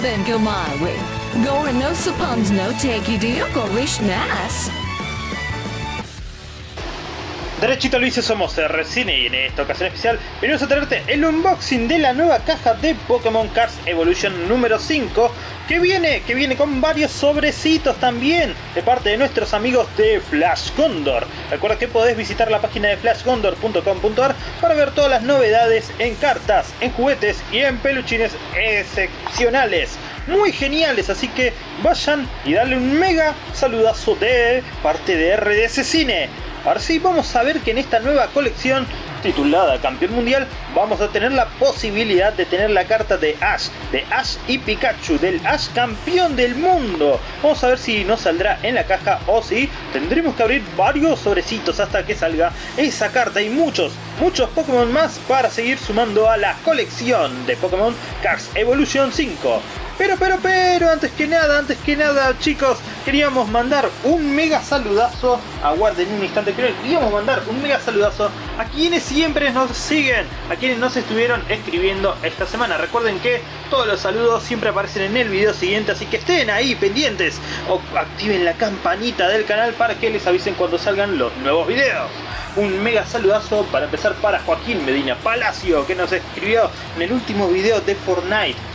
then go my. Gore no suppons no. Derechito Luis, somos Recine y en esta ocasión especial venimos a traerte el unboxing de la nueva caja de Pokémon Cards Evolution número 5 que viene, que viene con varios sobrecitos también de parte de nuestros amigos de Flash Condor. Recuerda que podés visitar la página de flashcondor.com.ar para ver todas las novedades en cartas, en juguetes y en peluchines excepcionales muy geniales, así que vayan y darle un mega saludazo de parte de RDS Cine. Ahora sí, vamos a ver que en esta nueva colección titulada Campeón Mundial vamos a tener la posibilidad de tener la carta de Ash, de Ash y Pikachu, del Ash campeón del mundo. Vamos a ver si nos saldrá en la caja o si tendremos que abrir varios sobrecitos hasta que salga esa carta y muchos, muchos Pokémon más para seguir sumando a la colección de Pokémon Cards Evolution 5. Pero, pero, pero, antes que nada, antes que nada, chicos, queríamos mandar un mega saludazo, aguarden un instante, queríamos mandar un mega saludazo a quienes siempre nos siguen, a quienes nos estuvieron escribiendo esta semana. Recuerden que todos los saludos siempre aparecen en el video siguiente, así que estén ahí pendientes o activen la campanita del canal para que les avisen cuando salgan los nuevos videos. Un mega saludazo para empezar para Joaquín Medina Palacio que nos escribió en el último video de Fortnite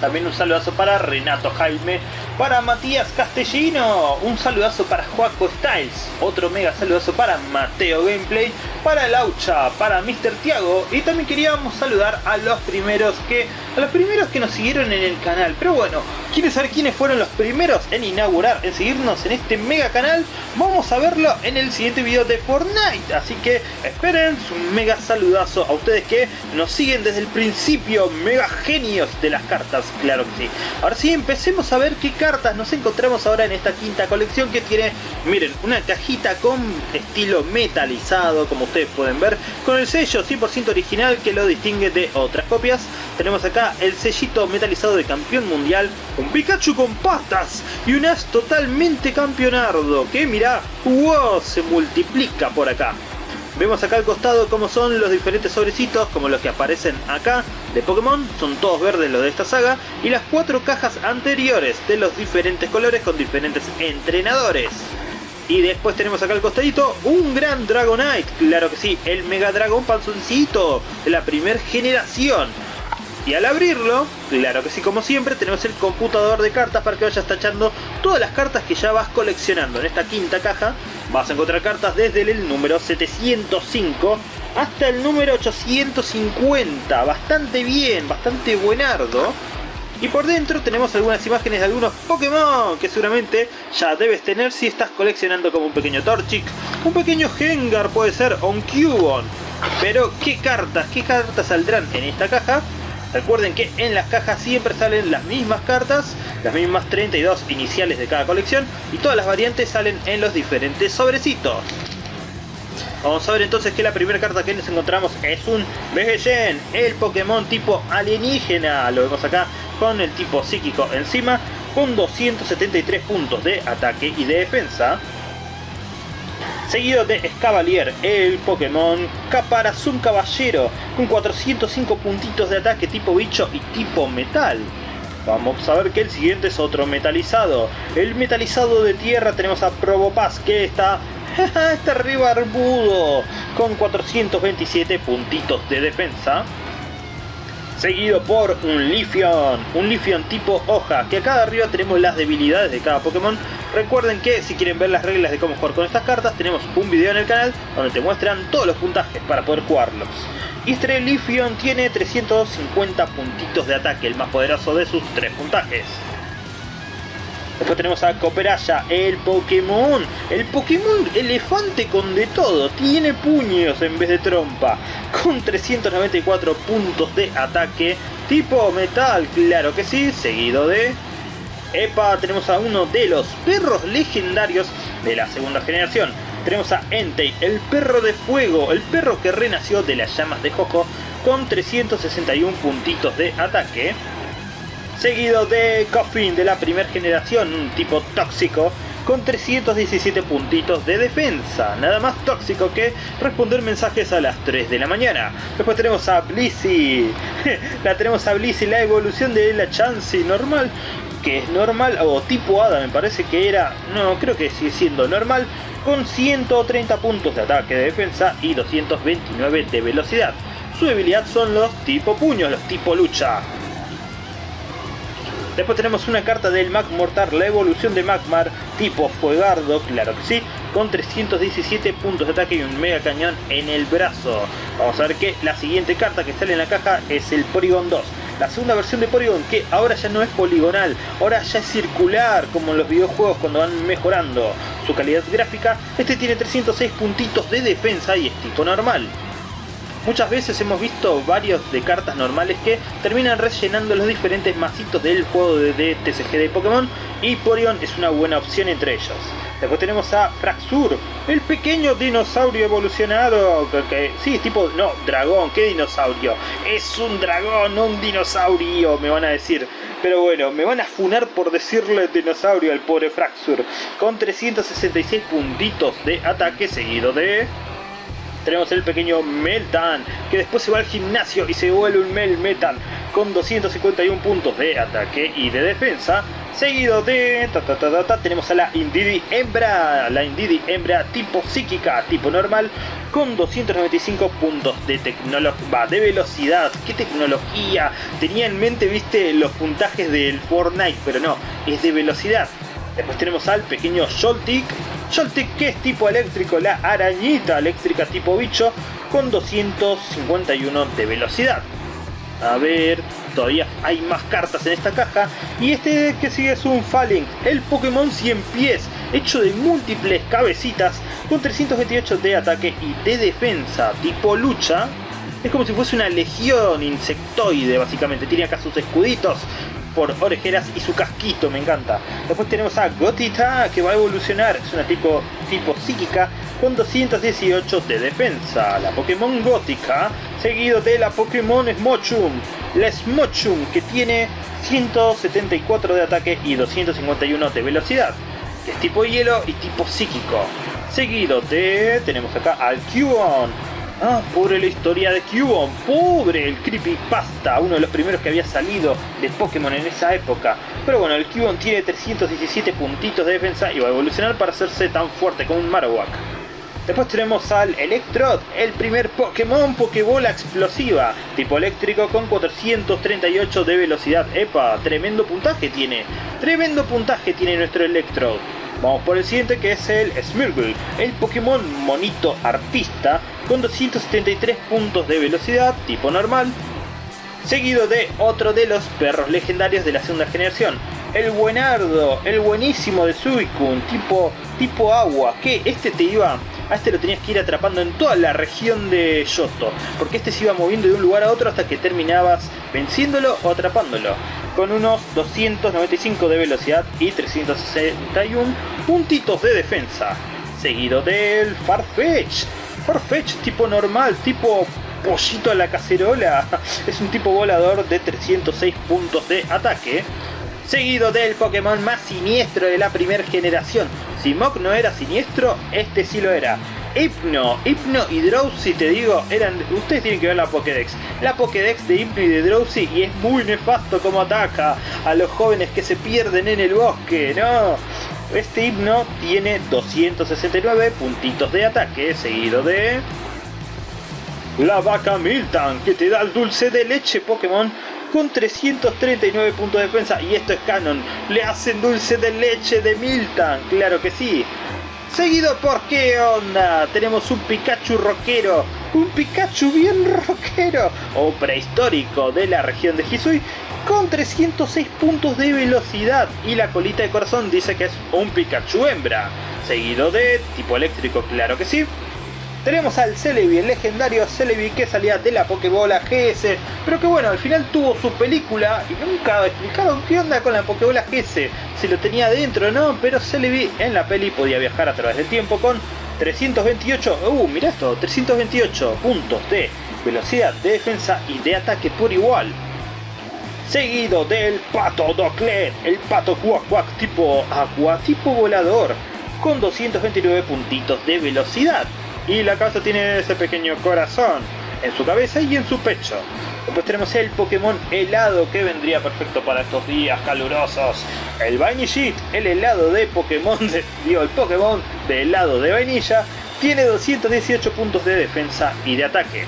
también un saludazo para Renato Jaime, para Matías Castellino, un saludazo para Joaco Styles, otro mega saludazo para Mateo Gameplay, para Laucha, para Mr. Tiago y también queríamos saludar a los primeros que a los primeros que nos siguieron en el canal. Pero bueno, ¿quieres saber quiénes fueron los primeros en inaugurar, en seguirnos en este mega canal? Vamos a verlo en el siguiente video de Fortnite. Así que esperen un mega saludazo a ustedes que nos siguen desde el principio, mega genios de las cartas, claro que sí. Ahora sí, empecemos a ver qué cartas nos encontramos ahora en esta quinta colección que tiene, miren, una cajita con estilo metalizado, como ustedes pueden ver, con el sello 100% original que lo distingue de otras copias. Tenemos acá el sellito metalizado de campeón mundial, un Pikachu con patas y un as totalmente campeonardo, que mira, wow, se multiplica por acá. Vemos acá al costado cómo son los diferentes sobrecitos, como los que aparecen acá de Pokémon, son todos verdes los de esta saga, y las cuatro cajas anteriores de los diferentes colores con diferentes entrenadores. Y después tenemos acá al costadito un gran Dragonite, claro que sí, el Mega Dragon Panzoncito de la primera generación. Y al abrirlo, claro que sí, como siempre, tenemos el computador de cartas para que vayas tachando todas las cartas que ya vas coleccionando. En esta quinta caja vas a encontrar cartas desde el número 705 hasta el número 850. Bastante bien, bastante buenardo. Y por dentro tenemos algunas imágenes de algunos Pokémon que seguramente ya debes tener si estás coleccionando como un pequeño Torchic, un pequeño Gengar puede ser, o un Cubone. Pero, ¿qué cartas? ¿Qué cartas saldrán en esta caja? Recuerden que en las cajas siempre salen las mismas cartas, las mismas 32 iniciales de cada colección y todas las variantes salen en los diferentes sobrecitos. Vamos a ver entonces que la primera carta que nos encontramos es un Vegeyen, el Pokémon tipo alienígena. Lo vemos acá con el tipo psíquico encima, con 273 puntos de ataque y de defensa seguido de Escavalier, el Pokémon Caparazón Caballero, con 405 puntitos de ataque tipo bicho y tipo metal. Vamos a ver que el siguiente es otro metalizado. El metalizado de tierra tenemos a Probopass que está, está arriba con 427 puntitos de defensa seguido por un Lifion, un Lifion tipo hoja, que acá arriba tenemos las debilidades de cada Pokémon. Recuerden que si quieren ver las reglas de cómo jugar con estas cartas, tenemos un video en el canal donde te muestran todos los puntajes para poder jugarlos. Y este Lifion tiene 350 puntitos de ataque, el más poderoso de sus tres puntajes. Después tenemos a Cooperaya, el Pokémon. El Pokémon elefante con de todo. Tiene puños en vez de trompa. Con 394 puntos de ataque. Tipo metal, claro que sí. Seguido de... Epa, tenemos a uno de los perros legendarios de la segunda generación. Tenemos a Entei, el perro de fuego, el perro que renació de las llamas de Jojo con 361 puntitos de ataque seguido de Coffin de la primera generación, un tipo tóxico con 317 puntitos de defensa. Nada más tóxico que responder mensajes a las 3 de la mañana. Después tenemos a Blissey. la tenemos a Blissey, la evolución de la Chansey normal que es normal, o tipo Hada me parece que era, no, creo que sigue siendo normal, con 130 puntos de ataque de defensa y 229 de velocidad. Su debilidad son los tipo puños, los tipo lucha. Después tenemos una carta del Mag Mortar, la evolución de Magmar, tipo Fuegardo, claro que sí, con 317 puntos de ataque y un mega cañón en el brazo. Vamos a ver que la siguiente carta que sale en la caja es el Porygon 2 la segunda versión de Porygon que ahora ya no es poligonal, ahora ya es circular como en los videojuegos cuando van mejorando su calidad gráfica, este tiene 306 puntitos de defensa y es tipo normal. Muchas veces hemos visto varios de cartas normales que terminan rellenando los diferentes masitos del juego de, TCG de Pokémon y Porygon es una buena opción entre ellos. Después tenemos a Fraxur, el pequeño dinosaurio evolucionado, que, sí, tipo, no, dragón, ¿qué dinosaurio? Es un dragón, no un dinosaurio, me van a decir. Pero bueno, me van a funar por decirle dinosaurio al pobre Fraxur, con 366 puntitos de ataque seguido de tenemos el pequeño Meltan, que después se va al gimnasio y se vuelve un Mel Metal con 251 puntos de ataque y de defensa. Seguido de... tenemos a la Indidi Hembra, la Indidi Hembra tipo psíquica, tipo normal, con 295 puntos de tecnología, de velocidad. ¿Qué tecnología? Tenía en mente, viste, los puntajes del Fortnite, pero no, es de velocidad. Después tenemos al pequeño Joltik, Joltik que es tipo eléctrico, la arañita eléctrica tipo bicho, con 251 de velocidad. A ver, todavía hay más cartas en esta caja. Y este que sigue es un Falling, el Pokémon 100 pies, hecho de múltiples cabecitas, con 328 de ataque y de defensa, tipo lucha. Es como si fuese una legión insectoide, básicamente. Tiene acá sus escuditos, por orejeras y su casquito, me encanta. Después tenemos a Gotita que va a evolucionar, es una tipo, tipo psíquica con 218 de defensa. La Pokémon Gótica, seguido de la Pokémon Smochum, la Smochum que tiene 174 de ataque y 251 de velocidad. Que es tipo hielo y tipo psíquico. Seguido de, tenemos acá al Cubone, Ah, pobre la historia de Cubone, pobre el Creepypasta, uno de los primeros que había salido de Pokémon en esa época. Pero bueno, el Cubone tiene 317 puntitos de defensa y va a evolucionar para hacerse tan fuerte como un Marowak. Después tenemos al Electrode, el primer Pokémon Pokébola explosiva, tipo eléctrico con 438 de velocidad. ¡Epa! Tremendo puntaje tiene. Tremendo puntaje tiene nuestro Electrode. Vamos por el siguiente que es el Smirgle, el Pokémon monito artista con 273 puntos de velocidad tipo normal, seguido de otro de los perros legendarios de la segunda generación, el buenardo, el buenísimo de Suicune, tipo, tipo agua, que este te iba, a este lo tenías que ir atrapando en toda la región de Yoto, porque este se iba moviendo de un lugar a otro hasta que terminabas venciéndolo o atrapándolo con unos 295 de velocidad y 361 puntitos de defensa. Seguido del Farfetch. Farfetch tipo normal, tipo pollito a la cacerola. Es un tipo volador de 306 puntos de ataque. Seguido del Pokémon más siniestro de la primera generación. Si Mok no era siniestro, este sí lo era. Hypno, Hypno y Drowsy, te digo, eran. Ustedes tienen que ver la Pokédex. La Pokédex de Hypno y de Drowsy y es muy nefasto como ataca a los jóvenes que se pierden en el bosque, ¿no? Este Hypno tiene 269 puntitos de ataque, seguido de. La vaca Miltan, que te da el dulce de leche Pokémon con 339 puntos de defensa. Y esto es canon, le hacen dulce de leche de Miltan, claro que sí. Seguido por qué onda, tenemos un Pikachu rockero, un Pikachu bien rockero. O prehistórico de la región de Hisui con 306 puntos de velocidad. Y la colita de corazón dice que es un Pikachu hembra. Seguido de tipo eléctrico, claro que sí, tenemos al Celebi, el legendario Celebi que salía de la Pokébola GS, pero que bueno, al final tuvo su película y nunca explicaron qué onda con la Pokébola GS, si lo tenía dentro no, pero Celebi en la peli podía viajar a través del tiempo con 328, uh, mira esto, 328 puntos de velocidad, de defensa y de ataque por igual. seguido del Pato Doclet, el Pato Quack Quack tipo agua, tipo volador, con 229 puntitos de velocidad. Y la casa tiene ese pequeño corazón en su cabeza y en su pecho. Después tenemos el Pokémon helado que vendría perfecto para estos días calurosos. El Vainishit, el helado de Pokémon, de, digo, el Pokémon de helado de vainilla, tiene 218 puntos de defensa y de ataque.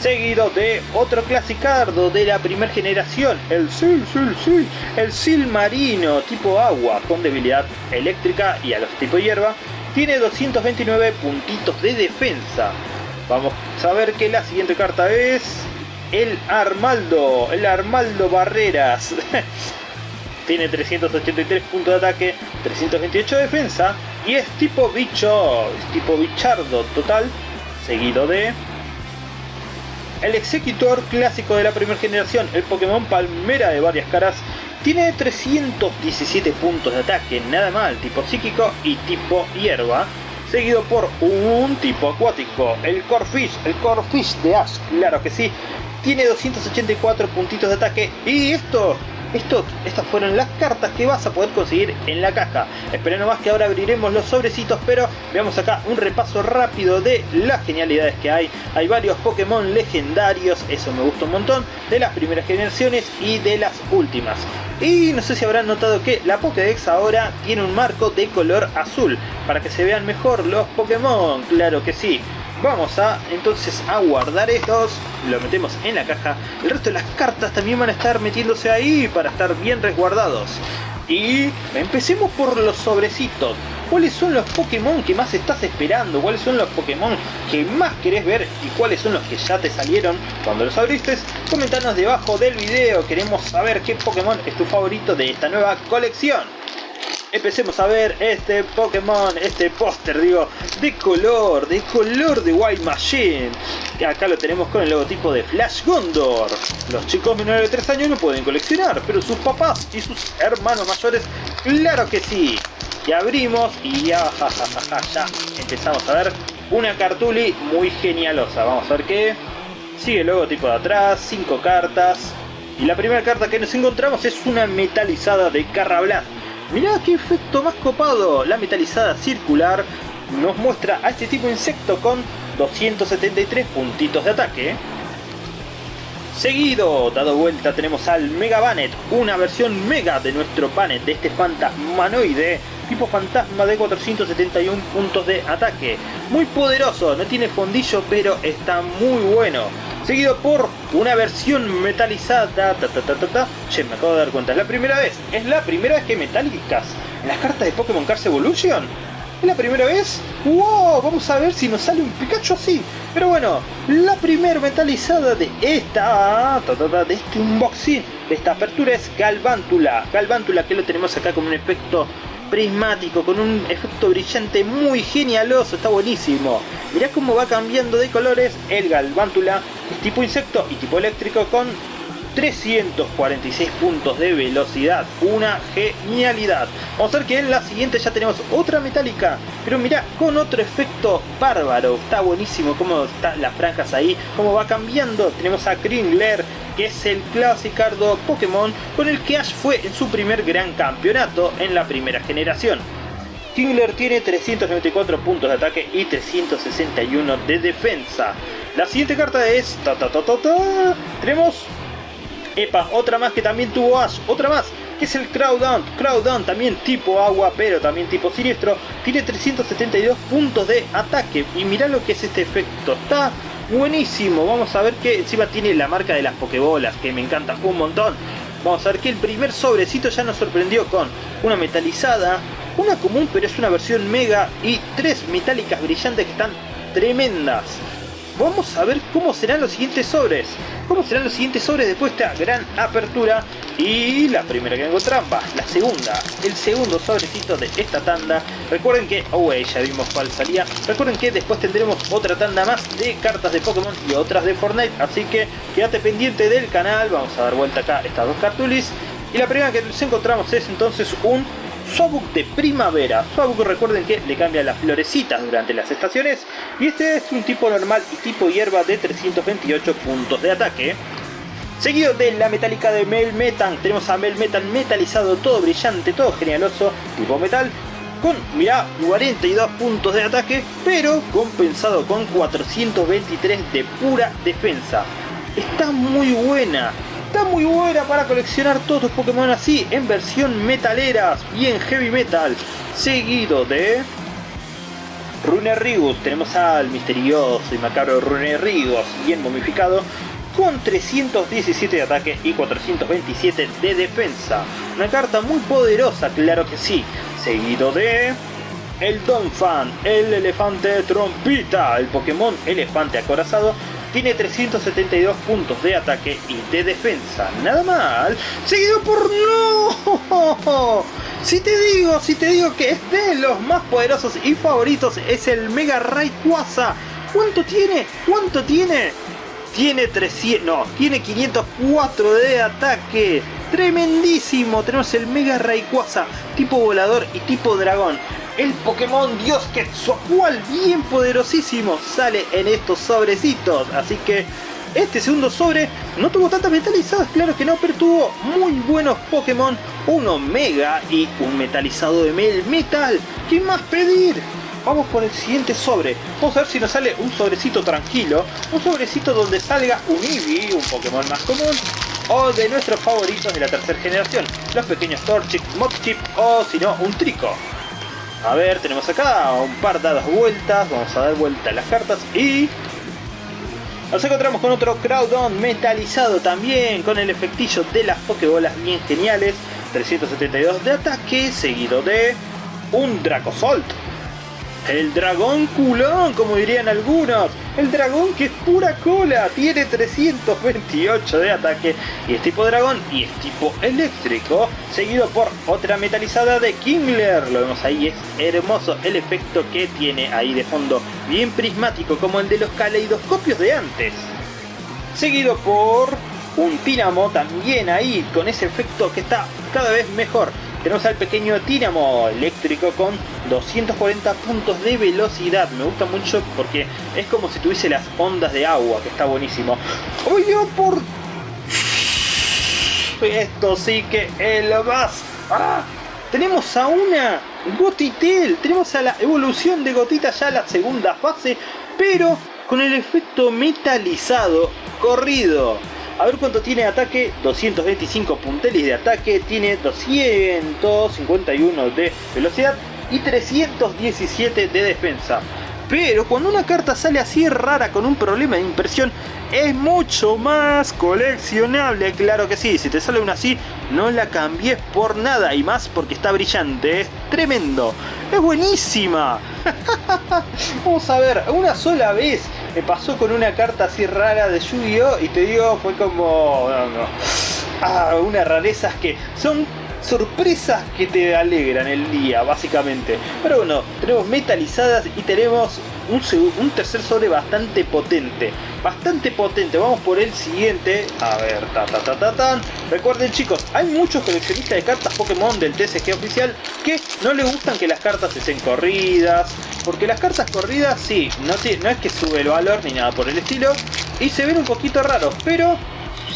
Seguido de otro clasicardo de la primera generación, el Sil, Sil, Sil, el Sil Marino tipo agua con debilidad eléctrica y a los tipo hierba, tiene 229 puntitos de defensa. Vamos a ver que la siguiente carta es el Armaldo, el Armaldo Barreras. Tiene 383 puntos de ataque, 328 de defensa y es tipo bicho, es tipo bichardo total, seguido de el Executor clásico de la primera generación, el Pokémon Palmera de varias caras, tiene 317 puntos de ataque, nada mal, tipo psíquico y tipo hierba, seguido por un tipo acuático, el Corfish, el Corfish de Ash, claro que sí, tiene 284 puntitos de ataque y esto estas fueron las cartas que vas a poder conseguir en la caja. Esperen nomás que ahora abriremos los sobrecitos, pero veamos acá un repaso rápido de las genialidades que hay. Hay varios Pokémon legendarios, eso me gusta un montón, de las primeras generaciones y de las últimas. Y no sé si habrán notado que la Pokédex ahora tiene un marco de color azul, para que se vean mejor los Pokémon, claro que sí. Vamos a entonces a guardar estos, lo metemos en la caja. El resto de las cartas también van a estar metiéndose ahí para estar bien resguardados. Y empecemos por los sobrecitos. ¿Cuáles son los Pokémon que más estás esperando? ¿Cuáles son los Pokémon que más querés ver? ¿Y cuáles son los que ya te salieron cuando los abriste? Comentanos debajo del video. Queremos saber qué Pokémon es tu favorito de esta nueva colección empecemos a ver este Pokémon, este póster, digo, de color, de color de White Machine. Que acá lo tenemos con el logotipo de Flash Gondor. Los chicos menores de 3 años no pueden coleccionar, pero sus papás y sus hermanos mayores, claro que sí. Y abrimos y ya, ya empezamos a ver una cartuli muy genialosa. Vamos a ver qué. Sigue el logotipo de atrás, 5 cartas. Y la primera carta que nos encontramos es una metalizada de Carrablast Mirá qué efecto más copado. La metalizada circular nos muestra a este tipo de insecto con 273 puntitos de ataque. Seguido, dado vuelta, tenemos al Mega Banet, una versión mega de nuestro Banet, de este fantasmanoide, tipo fantasma de 471 puntos de ataque. Muy poderoso, no tiene fondillo, pero está muy bueno seguido por una versión metalizada. Ta, ta, ta, ta, Che, me acabo de dar cuenta, es la primera vez, es la primera vez que metálicas en las cartas de Pokémon Cars Evolution. ¿Es la primera vez? ¡Wow! Vamos a ver si nos sale un Pikachu así. Pero bueno, la primera metalizada de esta, de este unboxing, de esta apertura es Galvántula. Galvántula que lo tenemos acá con un efecto prismático, con un efecto brillante muy genialoso, está buenísimo. Mirá cómo va cambiando de colores el Galvántula, tipo insecto y tipo eléctrico con 346 puntos de velocidad, una genialidad. Vamos a ver que en la siguiente ya tenemos otra metálica, pero mirá, con otro efecto bárbaro, está buenísimo cómo están las franjas ahí, cómo va cambiando. Tenemos a Kringler, que es el clasicardo Pokémon con el que Ash fue en su primer gran campeonato en la primera generación. Kingler tiene 394 puntos de ataque y 361 de defensa. La siguiente carta es... Ta, ta, ta, tenemos... Epa, otra más que también tuvo Ash, otra más, que es el Crowdown. Crowdown también tipo agua, pero también tipo siniestro. Tiene 372 puntos de ataque. Y mirá lo que es este efecto. Está buenísimo. Vamos a ver que encima tiene la marca de las pokebolas, que me encanta un montón. Vamos a ver que el primer sobrecito ya nos sorprendió con una metalizada, una común pero es una versión mega y tres metálicas brillantes que están tremendas. Vamos a ver cómo serán los siguientes sobres. Cómo serán los siguientes sobres después de esta gran apertura. Y la primera que encontramos, la segunda, el segundo sobrecito de esta tanda. Recuerden que, oh, ya vimos cuál salía. Recuerden que después tendremos otra tanda más de cartas de Pokémon y otras de Fortnite. Así que quédate pendiente del canal. Vamos a dar vuelta acá estas dos cartulis. Y la primera que nos encontramos es entonces un Sobuk de primavera. Sobuk recuerden que le cambian las florecitas durante las estaciones. Y este es un tipo normal y tipo hierba de 328 puntos de ataque. Seguido de la metálica de Melmetal, tenemos a Melmetal metalizado, todo brillante, todo genialoso, tipo metal, con, mirá, 42 puntos de ataque, pero compensado con 423 de pura defensa. Está muy buena, está muy buena para coleccionar todos los Pokémon así, en versión metaleras, bien heavy metal. Seguido de... Rigus, tenemos al misterioso y macabro Rigus, bien momificado, con 317 de ataque y 427 de defensa. Una carta muy poderosa, claro que sí. Seguido de... El Donphan, el elefante trompita, el Pokémon elefante acorazado, tiene 372 puntos de ataque y de defensa. Nada mal. Seguido por... ¡No! Si te digo, si te digo que es de los más poderosos y favoritos, es el Mega Rayquaza. ¿Cuánto tiene? ¿Cuánto tiene? Tiene 300, no, tiene 504 de ataque. Tremendísimo. Tenemos el Mega Rayquaza, tipo volador y tipo dragón. El Pokémon Dios Quetzalcoatl, bien poderosísimo, sale en estos sobrecitos. Así que este segundo sobre no tuvo tantas metalizadas, claro que no, pero tuvo muy buenos Pokémon. Uno Mega y un metalizado de Mel Metal. ¿Qué más pedir? Vamos por el siguiente sobre. Vamos a ver si nos sale un sobrecito tranquilo. Un sobrecito donde salga un Eevee, un Pokémon más común. O de nuestros favoritos de la tercera generación. Los pequeños Torchic, Mudchip o si no, un Trico. A ver, tenemos acá un par dadas vueltas. Vamos a dar vuelta a las cartas y... Nos encontramos con otro Crowdon metalizado también, con el efectillo de las Pokébolas bien geniales. 372 de ataque, seguido de un Dracozolt el dragón culón, como dirían algunos. El dragón que es pura cola. Tiene 328 de ataque. Y es tipo dragón y es tipo eléctrico. Seguido por otra metalizada de Kingler. Lo vemos ahí. Es hermoso el efecto que tiene ahí de fondo. Bien prismático como el de los caleidoscopios de antes. Seguido por un Tínamo también ahí. Con ese efecto que está cada vez mejor. Tenemos al pequeño Tínamo eléctrico con 240 puntos de velocidad. Me gusta mucho porque es como si tuviese las ondas de agua, que está buenísimo. ¡Oye, por...! Esto sí que es lo más... ¡Ah! Tenemos a una Gotitel, tenemos a la evolución de Gotita ya la segunda fase, pero con el efecto metalizado corrido. A ver cuánto tiene ataque, 225 puntelis de ataque, tiene 251 de velocidad y 317 de defensa. Pero cuando una carta sale así rara con un problema de impresión, es mucho más coleccionable, claro que sí. Si te sale una así, no la cambies por nada y más porque está brillante, es tremendo, es buenísima. Vamos a ver, una sola vez me pasó con una carta así rara de Yu-Gi-Oh! y te digo, fue como... No, no. Ah, unas rarezas que son sorpresas que te alegran el día, básicamente. Pero bueno, tenemos metalizadas y tenemos un, un, tercer sobre bastante potente. Bastante potente. Vamos por el siguiente. A ver, ta ta ta ta tan. Recuerden chicos, hay muchos coleccionistas de cartas Pokémon del TCG oficial que no les gustan que las cartas estén corridas. Porque las cartas corridas, sí, no, no es que sube el valor ni nada por el estilo. Y se ven un poquito raros, pero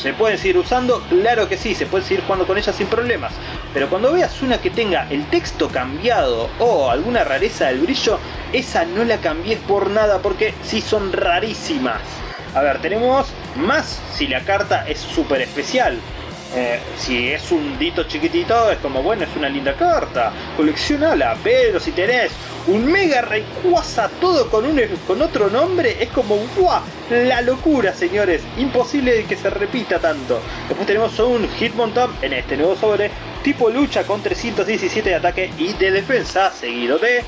¿Se pueden seguir usando? Claro que sí, se puede seguir jugando con ellas sin problemas. Pero cuando veas una que tenga el texto cambiado o alguna rareza del brillo, esa no la cambies por nada porque sí son rarísimas. A ver, tenemos más si la carta es súper especial. Eh, si es un dito chiquitito, es como, bueno, es una linda carta, coleccionala, pero si tenés un Mega Rayquaza todo con, un, con otro nombre, es como, ¡guau! La locura, señores, imposible que se repita tanto. Después tenemos un Hitmontop en este nuevo sobre, tipo lucha con 317 de ataque y de defensa, seguido de...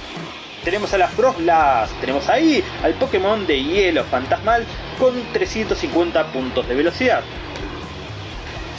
Tenemos a las Frostlass, tenemos ahí al Pokémon de hielo fantasmal con 350 puntos de velocidad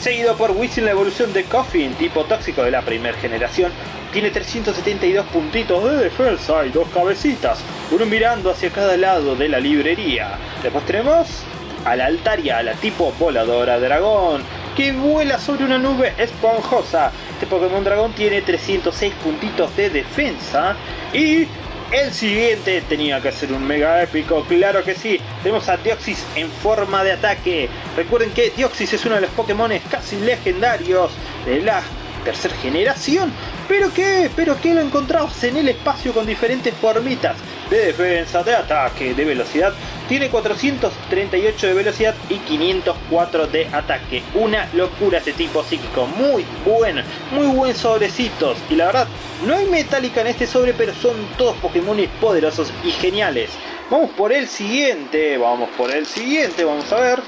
seguido por Whistle la evolución de Coffin, tipo tóxico de la primera generación. Tiene 372 puntitos de defensa y dos cabecitas, uno mirando hacia cada lado de la librería. Después tenemos a la Altaria, la tipo voladora dragón, que vuela sobre una nube esponjosa. Este Pokémon dragón tiene 306 puntitos de defensa y El siguiente tenía que ser un mega épico, claro que sí. Tenemos a Deoxys en forma de ataque. Recuerden que Deoxys es uno de los Pokémon casi legendarios de la tercera generación. ¿Pero qué? ¿Pero lo encontramos en el espacio con diferentes formitas? De defensa, de ataque, de velocidad. Tiene 438 de velocidad y 504 de ataque. Una locura este tipo psíquico. Muy buen, muy buen sobrecitos. Y la verdad, no hay metálica en este sobre, pero son todos Pokémon poderosos y geniales. Vamos por el siguiente, vamos por el siguiente, vamos a ver.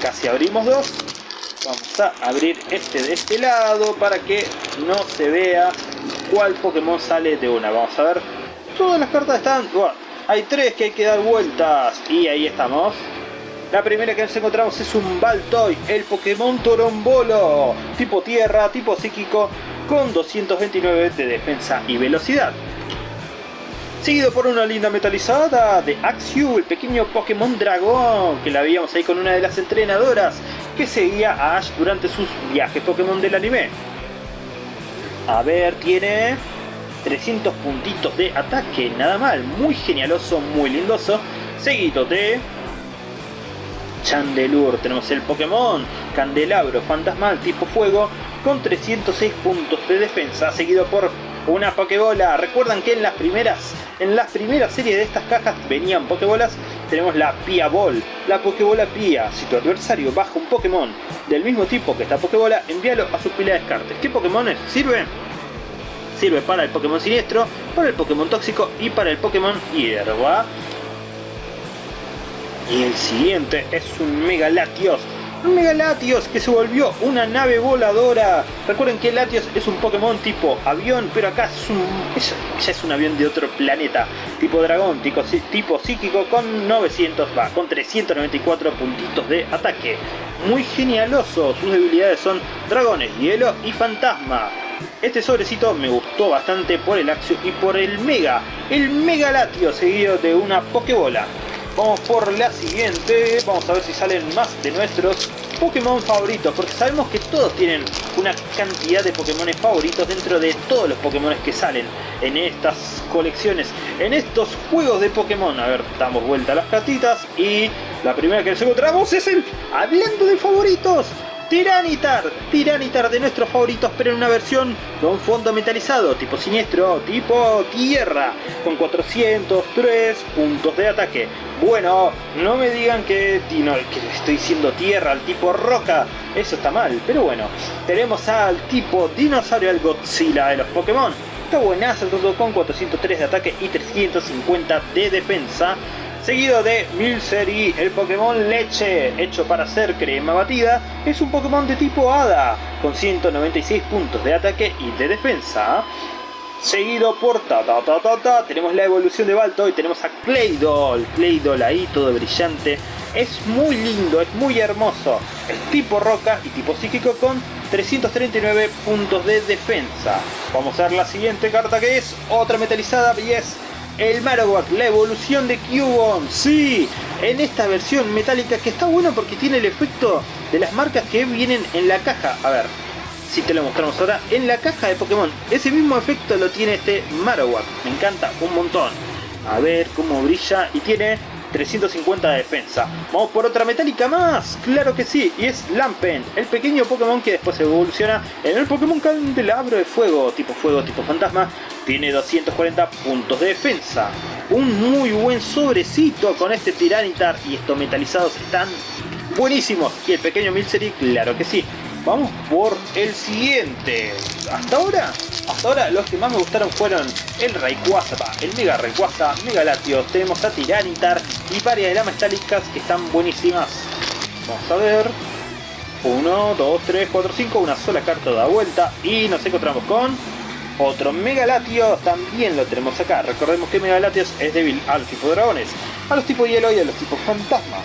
Casi abrimos dos. Vamos a abrir este de este lado para que no se vea cuál Pokémon sale de una. Vamos a ver. Todas las cartas están... Bueno, hay tres que hay que dar vueltas. Y ahí estamos. La primera que nos encontramos es un Baltoy, el Pokémon Torombolo. Tipo tierra, tipo psíquico, con 229 de defensa y velocidad seguido por una linda metalizada de Axew, el pequeño Pokémon Dragón, que la veíamos ahí con una de las entrenadoras que seguía a Ash durante sus viajes Pokémon del anime. A ver, tiene 300 puntitos de ataque, nada mal, muy genialoso, muy lindoso, seguido de Chandelure, tenemos el Pokémon Candelabro Fantasmal tipo Fuego con 306 puntos de defensa, seguido por una Pokébola. Recuerdan que en las primeras en las primeras series de estas cajas venían Pokébolas. Tenemos la Pia Ball, la Pokébola Pia. Si tu adversario baja un Pokémon del mismo tipo que esta Pokébola, envíalo a su pila de descartes. ¿Qué Pokémon sirve? Sirve para el Pokémon Siniestro, para el Pokémon Tóxico y para el Pokémon Hierba. Y el siguiente es un Mega Latios un Mega Latios que se volvió una nave voladora. Recuerden que Latios es un Pokémon tipo avión, pero acá es un, ya es un avión de otro planeta. Tipo dragón, tipo, tipo psíquico con 900, va, con 394 puntitos de ataque. Muy genialoso, sus debilidades son dragones, hielo y fantasma. Este sobrecito me gustó bastante por el Axio y por el Mega. El Mega Latios seguido de una Pokébola. Vamos por la siguiente, vamos a ver si salen más de nuestros Pokémon favoritos, porque sabemos que todos tienen una cantidad de Pokémon favoritos dentro de todos los Pokémon que salen en estas colecciones, en estos juegos de Pokémon. A ver, damos vuelta a las cartitas y la primera que nos encontramos es el... Hablando de favoritos, Tiranitar, Tiranitar de nuestros favoritos, pero en una versión con fondo metalizado, tipo siniestro, tipo tierra, con 403 puntos de ataque. Bueno, no me digan que, que estoy diciendo tierra al tipo roca, eso está mal, pero bueno. Tenemos al tipo dinosaurio, al Godzilla de los Pokémon. Está buenazo todo con 403 de ataque y 350 de defensa seguido de Milcery, el Pokémon Leche, hecho para hacer crema batida, es un Pokémon de tipo Hada, con 196 puntos de ataque y de defensa. Seguido por ta ta tenemos la evolución de Balto y tenemos a Claydol, Claydol ahí todo brillante. Es muy lindo, es muy hermoso. Es tipo roca y tipo psíquico con 339 puntos de defensa. Vamos a ver la siguiente carta que es otra metalizada y es el Marowak, la evolución de Cubone, sí, en esta versión metálica que está bueno porque tiene el efecto de las marcas que vienen en la caja. A ver, si te lo mostramos ahora, en la caja de Pokémon, ese mismo efecto lo tiene este Marowak, me encanta un montón. A ver cómo brilla y tiene 350 de defensa. Vamos por otra metálica más, claro que sí, y es Lampen, el pequeño Pokémon que después evoluciona en el Pokémon Candelabro de Fuego, tipo Fuego, tipo Fantasma, tiene 240 puntos de defensa. Un muy buen sobrecito con este Tiranitar y estos metalizados están buenísimos. Y el pequeño Milcery, claro que sí. Vamos por el siguiente. Hasta ahora, hasta ahora los que más me gustaron fueron el Rayquaza, el Mega Rayquaza, Mega Latios, tenemos a Tiranitar y varias de las metálicas que están buenísimas. Vamos a ver. 1, 2, 3, 4, 5, una sola carta da vuelta y nos encontramos con otro Megalatios, también lo tenemos acá. Recordemos que Megalatios es débil a los tipos dragones, a los tipos hielo y a los tipos fantasmas.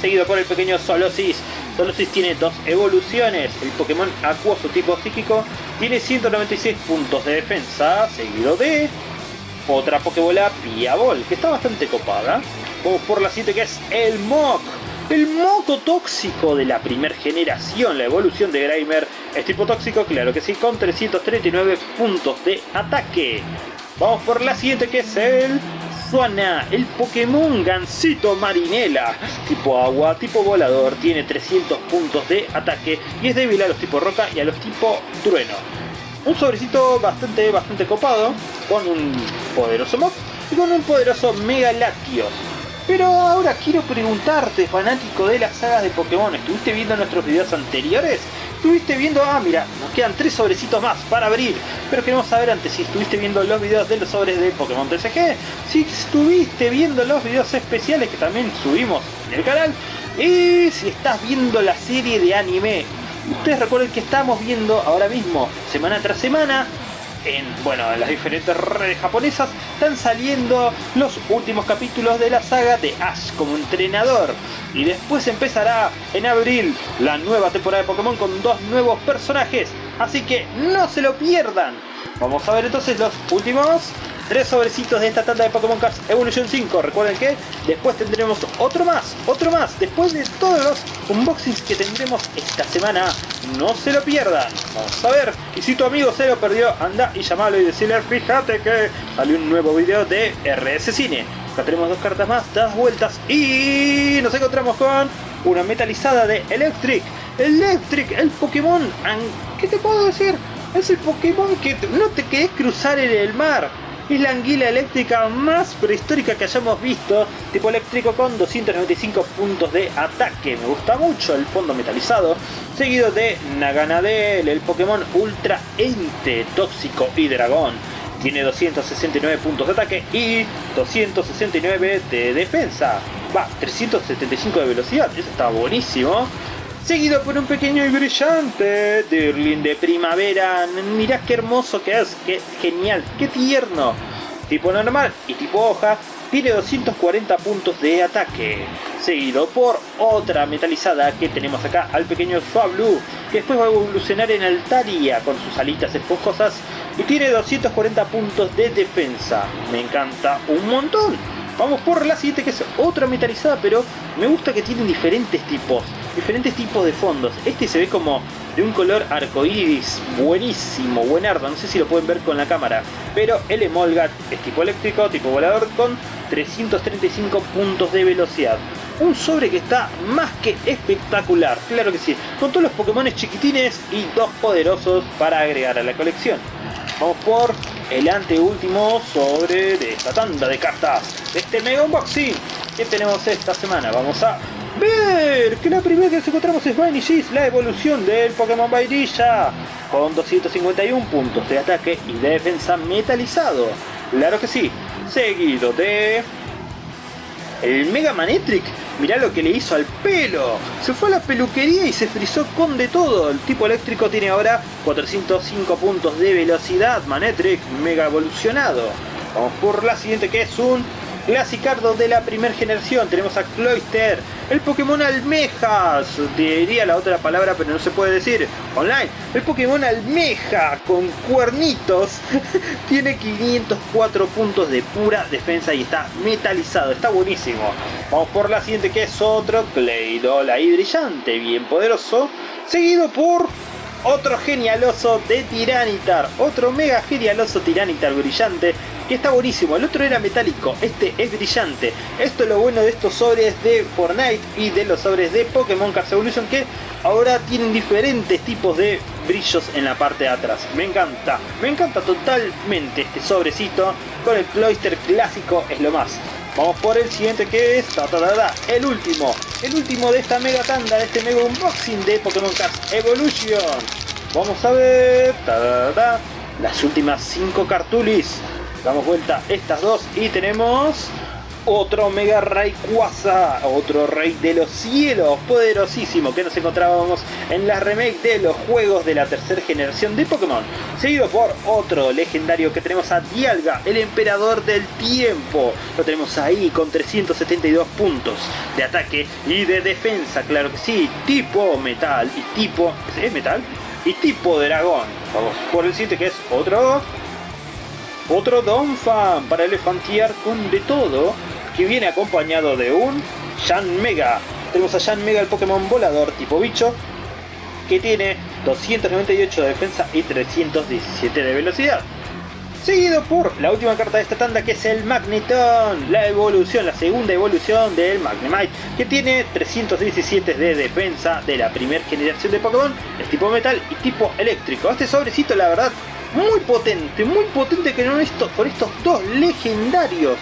Seguido por el pequeño Solosis. Solosis tiene dos evoluciones. El Pokémon acuoso tipo psíquico tiene 196 puntos de defensa, seguido de otra Pokébola Piabol, que está bastante copada. Vamos por la siguiente que es el Mok. El moco tóxico de la primera generación, la evolución de Grimer, es tipo tóxico, claro que sí, con 339 puntos de ataque. Vamos por la siguiente que es el Suana, el Pokémon Gansito Marinela, tipo agua, tipo volador, tiene 300 puntos de ataque y es débil a los tipo roca y a los tipo trueno. Un sobrecito bastante, bastante copado, con un poderoso mob y con un poderoso Mega Latios. Pero ahora quiero preguntarte, fanático de las sagas de Pokémon, ¿estuviste viendo nuestros videos anteriores? estuviste viendo, ah mira, nos quedan tres sobrecitos más para abrir, pero queremos saber antes si estuviste viendo los videos de los sobres de Pokémon TCG, si estuviste viendo los videos especiales que también subimos en el canal, y si estás viendo la serie de anime. Ustedes recuerden que estamos viendo ahora mismo, semana tras semana, en, bueno, en las diferentes redes japonesas están saliendo los últimos capítulos de la saga de Ash como entrenador. Y después empezará en abril la nueva temporada de Pokémon con dos nuevos personajes. Así que no se lo pierdan. Vamos a ver entonces los últimos tres sobrecitos de esta tanda de Pokémon Cards Evolution 5. Recuerden que después tendremos otro más, otro más. Después de todos los unboxings que tendremos esta semana, no se lo pierdan. Vamos a ver. Y si tu amigo se lo perdió, anda y llamalo y decirle, fíjate que salió un nuevo video de RS Cine. Acá tenemos dos cartas más, das vueltas y nos encontramos con una metalizada de Electric. Electric, el Pokémon. ¿Qué te puedo decir? Es el Pokémon que no te querés cruzar en el mar es la anguila eléctrica más prehistórica que hayamos visto, tipo eléctrico con 295 puntos de ataque. Me gusta mucho el fondo metalizado, seguido de Naganadel, el Pokémon Ultra Ente, Tóxico y Dragón. Tiene 269 puntos de ataque y 269 de defensa. Va, 375 de velocidad, eso está buenísimo seguido por un pequeño y brillante Dirlin de primavera. Mirá qué hermoso que es, qué genial, qué tierno. Tipo normal y tipo hoja, tiene 240 puntos de ataque. Seguido por otra metalizada que tenemos acá al pequeño Swablu, que después va a evolucionar en Altaria con sus alitas esponjosas y tiene 240 puntos de defensa. Me encanta un montón. Vamos por la siguiente que es otra metalizada, pero me gusta que tienen diferentes tipos diferentes tipos de fondos. Este se ve como de un color arcoíris, buenísimo, buenardo, no sé si lo pueden ver con la cámara. Pero el Emolgat es tipo eléctrico, tipo volador, con 335 puntos de velocidad. Un sobre que está más que espectacular, claro que sí, con todos los Pokémon chiquitines y dos poderosos para agregar a la colección. Vamos por el anteúltimo sobre de esta tanda de cartas, este Mega Unboxing que tenemos esta semana. Vamos a ver que la primera que nos encontramos es Vanishis, la evolución del Pokémon Vairilla, con 251 puntos de ataque y de defensa metalizado. Claro que sí, seguido de... El Mega Manetric, mirá lo que le hizo al pelo. Se fue a la peluquería y se frizó con de todo. El tipo eléctrico tiene ahora 405 puntos de velocidad. Manetric, mega evolucionado. Vamos por la siguiente que es un Clasicardo de la primera generación, tenemos a Cloyster, el Pokémon Almejas, diría la otra palabra pero no se puede decir, online, el Pokémon Almeja con cuernitos, tiene 504 puntos de pura defensa y está metalizado, está buenísimo. Vamos por la siguiente que es otro Claydol ahí brillante, bien poderoso, seguido por otro genialoso de Tiranitar, otro mega genialoso Tiranitar brillante que está buenísimo. El otro era metálico, este es brillante. Esto es lo bueno de estos sobres de Fortnite y de los sobres de Pokémon Cards Evolution que ahora tienen diferentes tipos de brillos en la parte de atrás. Me encanta, me encanta totalmente este sobrecito con el Cloister clásico es lo más. Vamos por el siguiente que es el último, el último de esta mega tanda, de este mega unboxing de Pokémon Cards Evolution. Vamos a ver las últimas 5 cartulis. Damos vuelta estas dos y tenemos otro Mega Rayquaza, otro Rey de los Cielos, poderosísimo, que nos encontrábamos en la remake de los juegos de la tercera generación de Pokémon. Seguido por otro legendario que tenemos a Dialga, el Emperador del Tiempo. Lo tenemos ahí con 372 puntos de ataque y de defensa, claro que sí, tipo metal y tipo... ¿Es metal? Y tipo dragón. Vamos por el siguiente que es otro otro Donphan para elefantear con de todo, que viene acompañado de un Shan Mega. Tenemos a Shan Mega, el Pokémon volador tipo bicho, que tiene 298 de defensa y 317 de velocidad. seguido por la última carta de esta tanda que es el Magneton, la evolución, la segunda evolución del Magnemite, que tiene 317 de defensa de la primera generación de Pokémon, es tipo metal y tipo eléctrico. Este sobrecito la verdad muy potente, muy potente que no esto, con estos dos legendarios.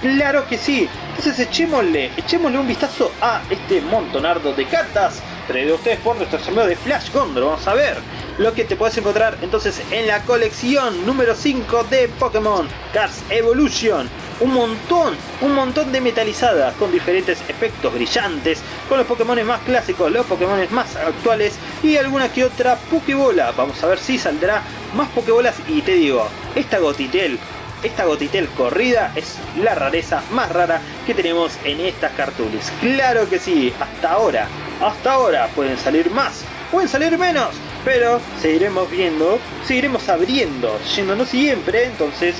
Claro que sí. Entonces echémosle, echémosle un vistazo a este montonardo de cartas traído ustedes por nuestro amigo de Flash Gondor. Vamos a ver lo que te puedes encontrar entonces en la colección número 5 de Pokémon Cars Evolution. Un montón, un montón de metalizadas con diferentes efectos brillantes, con los Pokémon más clásicos, los Pokémon más actuales y alguna que otra Pokébola. Vamos a ver si saldrá más Pokébolas y te digo, esta Gotitel esta Gotitel corrida es la rareza más rara que tenemos en estas cartulis. Claro que sí, hasta ahora, hasta ahora pueden salir más, pueden salir menos, pero seguiremos viendo, seguiremos abriendo, yéndonos siempre, entonces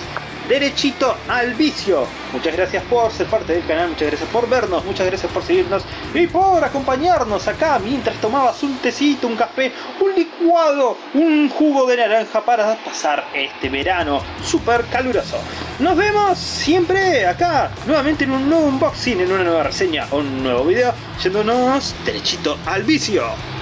derechito al vicio. Muchas gracias por ser parte del canal, muchas gracias por vernos, muchas gracias por seguirnos y por acompañarnos acá mientras tomabas un tecito, un café, un licuado, un jugo de naranja para pasar este verano súper caluroso. Nos vemos siempre acá, nuevamente en un nuevo unboxing, en una nueva reseña o un nuevo video, yéndonos derechito al vicio.